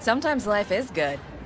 Sometimes life is good.